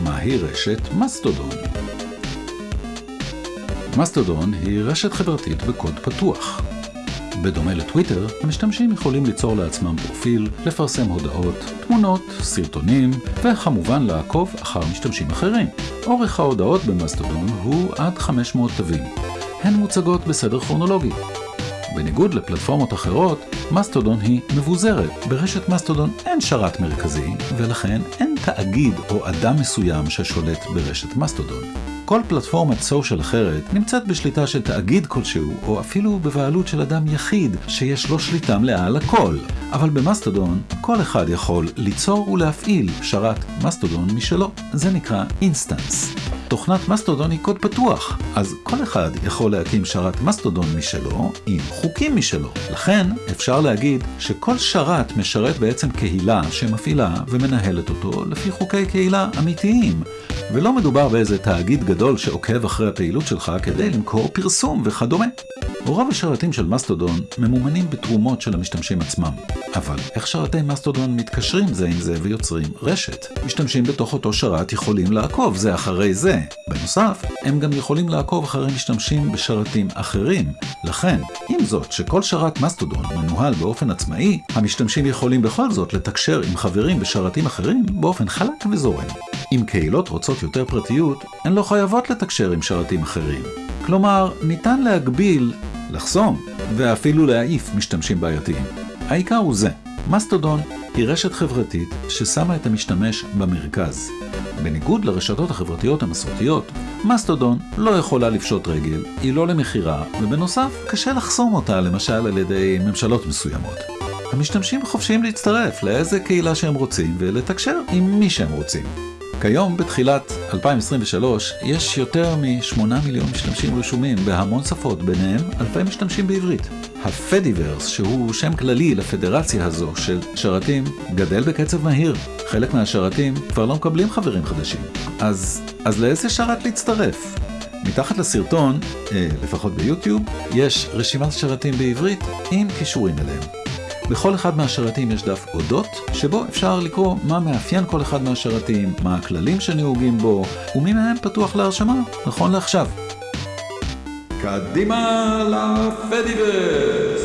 מהי רשת מסטודון. מסטודון היא רשת חברתית בקוד פתוח. בדומה לטוויטר, המשתמשים יכולים ליצור לעצמם פרופיל, לפרסם הודעות, תמונות, סרטונים, וכמובן לעקוב אחר משתמשים אחרים. אורך ההודעות במסטודון הוא עד 500 תווים. הן מוצגות בסדר כרונולוגי. בניגוד לפלטפורמות אחרות, מסטודון היא מבוזרת. ברשת מסטודון אין שרת מרכזי, ולכן אין תאגיד או אדם מסוים ששולט ברשת מסטודון. כל פלטפורמת social אחרת נמצאת בשליטה של תאגיד כלשהו, או אפילו בבעלות של אדם יחיד, שיש לו שליטה מלאה על הכל. אבל במסטודון, כל אחד יכול ליצור ולהפעיל שרת מסטודון משלו. זה נקרא instance. תוכנת מסטודון היא קוד פתוח, אז כל אחד יכול להקים שרת מסטודון משלו עם חוקים משלו. לכן אפשר להגיד שכל שרת משרת בעצם קהילה שמפעילה ומנהלת אותו לפי חוקי קהילה אמיתיים. ולא מדובר באיזה תאגיד גדול שעוקב אחרי הפעילות שלך כדי למכור פרסום וכדומה. רוב השרתים של מסטודון ממומנים בתרומות של המשתמשים עצמם. אבל איך שרתי מסטודון מתקשרים זה עם זה ויוצרים רשת? משתמשים בתוך אותו שרת יכולים לעקוב זה אחרי זה. בנוסף, הם גם יכולים לעקוב אחרי משתמשים בשרתים אחרים. לכן, עם זאת שכל שרת מסטודון מנוהל באופן עצמאי, המשתמשים יכולים בכל זאת לתקשר עם חברים בשרתים אחרים באופן חלק וזורם. אם קהילות רוצות יותר פרטיות, הן לא חייבות לתקשר עם שרתים אחרים. כלומר, ניתן להגביל, לחסום, ואפילו להעיף משתמשים בעייתיים. העיקר הוא זה, מסטודון היא רשת חברתית ששמה את המשתמש במרכז. בניגוד לרשתות החברתיות המסורתיות, מסטודון לא יכולה לפשוט רגל, היא לא למכירה, ובנוסף, קשה לחסום אותה למשל על ידי ממשלות מסוימות. המשתמשים חופשיים להצטרף לאיזה קהילה שהם רוצים ולתקשר עם מי שהם רוצים. כיום, בתחילת 2023, יש יותר מ-8 מיליון משתמשים רשומים בהמון שפות, ביניהם אלפי משתמשים בעברית. הפדיברס, שהוא שם כללי לפדרציה הזו של שרתים, גדל בקצב מהיר. חלק מהשרתים כבר לא מקבלים חברים חדשים. אז, אז לאיזה שרת להצטרף? מתחת לסרטון, אה, לפחות ביוטיוב, יש רשימת שרתים בעברית עם קישורים אליהם. בכל אחד מהשרתים יש דף אודות, שבו אפשר לקרוא מה מאפיין כל אחד מהשרתים, מה הכללים שנהוגים בו, ומי מהם פתוח להרשמה, נכון לעכשיו. קדימה לפדיברס!